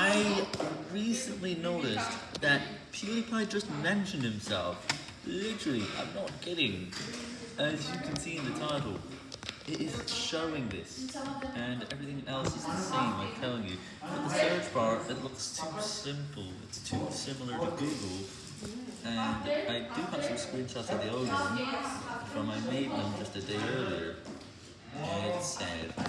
I recently noticed that PewDiePie just mentioned himself. Literally, I'm not kidding. As you can see in the title, it is showing this, and everything else is the same, I'm telling you. But the search bar, it looks too simple, it's too similar to Google, and I do have some screenshots of the old one, from I made them just a day ago.